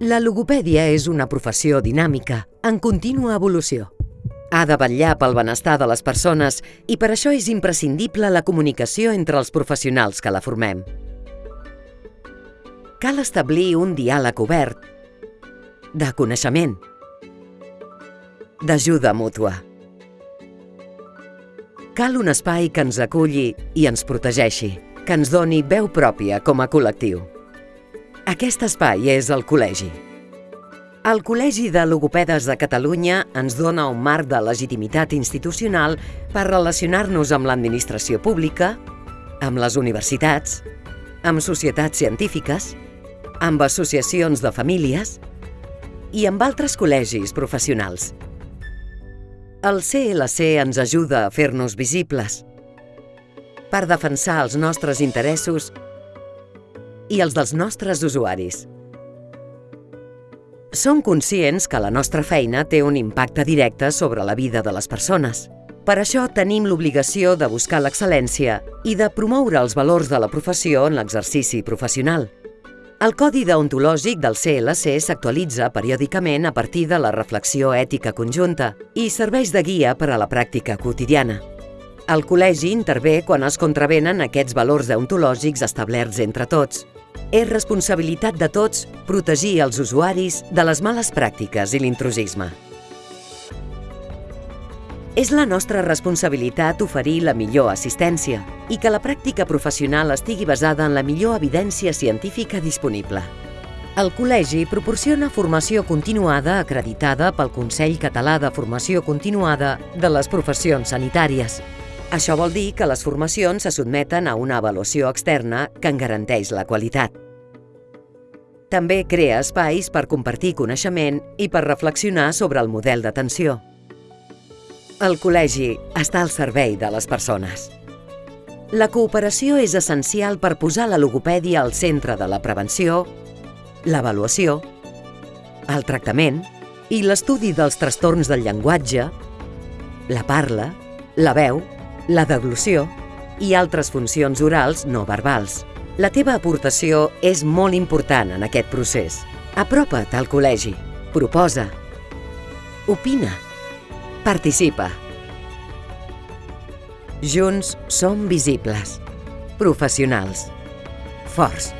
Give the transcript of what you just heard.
La logopèdia és una professió dinàmica, en contínua evolució. Ha de vetllar pel benestar de les persones i per això és imprescindible la comunicació entre els professionals que la formem. Cal establir un diàleg obert, de coneixement, d'ajuda mútua. Cal un espai que ens aculli i ens protegeixi, que ens doni veu pròpia com a col·lectiu. Aquest espai és el col·legi. El Col·legi de Logopedes de Catalunya ens dona un marc de legitimitat institucional per relacionar-nos amb l'administració pública, amb les universitats, amb societats científiques, amb associacions de famílies i amb altres col·legis professionals. El CLC ens ajuda a fer-nos visibles per defensar els nostres interessos i els dels nostres usuaris. Som conscients que la nostra feina té un impacte directe sobre la vida de les persones. Per això tenim l'obligació de buscar l'excel·lència i de promoure els valors de la professió en l'exercici professional. El Codi deontològic del CLC s'actualitza periòdicament a partir de la reflexió ètica conjunta i serveix de guia per a la pràctica quotidiana. El col·legi intervé quan es contravenen aquests valors deontològics establerts entre tots. És responsabilitat de tots protegir els usuaris de les males pràctiques i l'intrusisme. És la nostra responsabilitat oferir la millor assistència i que la pràctica professional estigui basada en la millor evidència científica disponible. El Col·legi proporciona formació continuada acreditada pel Consell Català de Formació Continuada de les Professions Sanitàries, això vol dir que les formacions se sotmeten a una avaluació externa que en garanteix la qualitat. També crea espais per compartir coneixement i per reflexionar sobre el model d'atenció. El col·legi està al servei de les persones. La cooperació és essencial per posar la logopèdia al centre de la prevenció, l'avaluació, el tractament i l'estudi dels trastorns del llenguatge, la parla, la veu la deglució i altres funcions orals no verbals. La teva aportació és molt important en aquest procés. Apropa't al col·legi. Proposa. Opina. Participa. Junts som visibles. Professionals. Forts.